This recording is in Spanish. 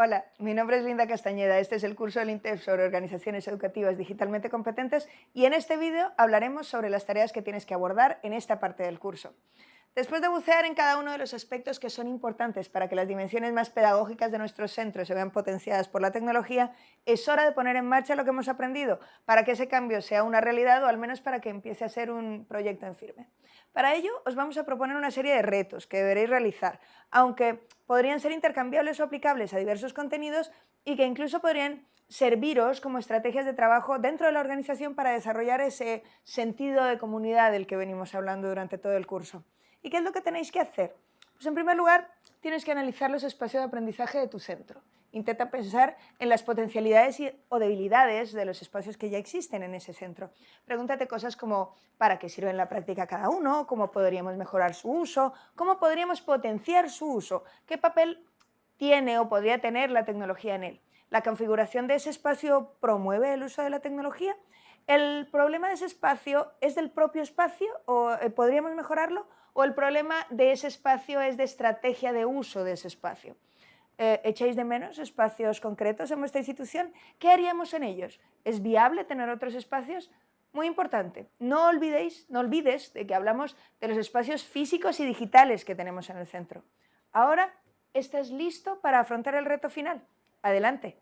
Hola, mi nombre es Linda Castañeda, este es el curso del INTEF sobre organizaciones educativas digitalmente competentes y en este vídeo hablaremos sobre las tareas que tienes que abordar en esta parte del curso. Después de bucear en cada uno de los aspectos que son importantes para que las dimensiones más pedagógicas de nuestros centros se vean potenciadas por la tecnología, es hora de poner en marcha lo que hemos aprendido para que ese cambio sea una realidad o al menos para que empiece a ser un proyecto en firme. Para ello os vamos a proponer una serie de retos que deberéis realizar, aunque podrían ser intercambiables o aplicables a diversos contenidos y que incluso podrían serviros como estrategias de trabajo dentro de la organización para desarrollar ese sentido de comunidad del que venimos hablando durante todo el curso. ¿Y qué es lo que tenéis que hacer? Pues en primer lugar, tienes que analizar los espacios de aprendizaje de tu centro. Intenta pensar en las potencialidades o debilidades de los espacios que ya existen en ese centro. Pregúntate cosas como para qué sirve en la práctica cada uno, cómo podríamos mejorar su uso, cómo podríamos potenciar su uso, qué papel tiene o podría tener la tecnología en él. ¿La configuración de ese espacio promueve el uso de la tecnología? ¿El problema de ese espacio es del propio espacio o eh, podríamos mejorarlo? ¿O el problema de ese espacio es de estrategia de uso de ese espacio? Eh, ¿Echáis de menos espacios concretos en vuestra institución? ¿Qué haríamos en ellos? ¿Es viable tener otros espacios? Muy importante, no olvidéis, no olvides de que hablamos de los espacios físicos y digitales que tenemos en el centro. Ahora, ¿estás listo para afrontar el reto final? Adelante.